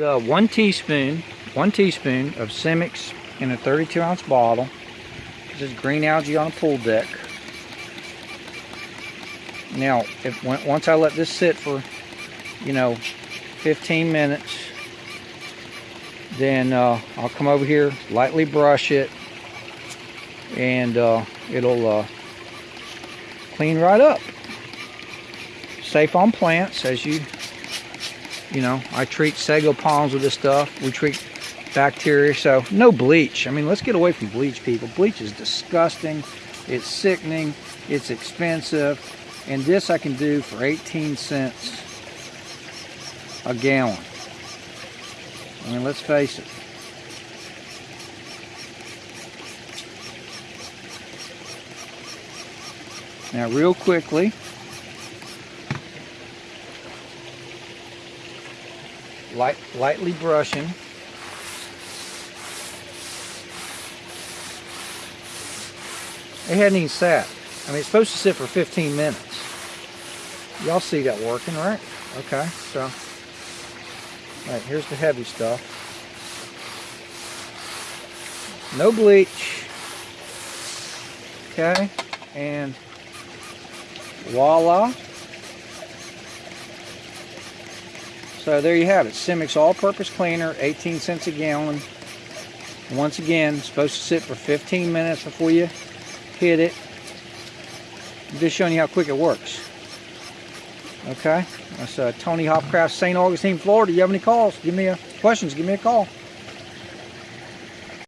Uh, one teaspoon, one teaspoon of Simix in a 32 ounce bottle. This is green algae on a pool deck. Now, if once I let this sit for, you know, 15 minutes, then uh, I'll come over here, lightly brush it, and uh, it'll uh, clean right up. Safe on plants, as you, you know, I treat sago palms with this stuff. We treat bacteria, so no bleach. I mean, let's get away from bleach, people. Bleach is disgusting. It's sickening. It's expensive. And this I can do for 18 cents a gallon. I mean, let's face it. Now, real quickly, light, lightly brushing. It hadn't even sat. I mean, it's supposed to sit for 15 minutes. Y'all see that working, right? Okay, so, all right, here's the heavy stuff. No bleach. Okay, and voila. So there you have it. Simix All-Purpose Cleaner, 18 cents a gallon. Once again, supposed to sit for 15 minutes before you hit it. I'm just showing you how quick it works. Okay, that's uh, Tony Hopcraft, St. Augustine, Florida. You have any calls? Give me a questions. Give me a call.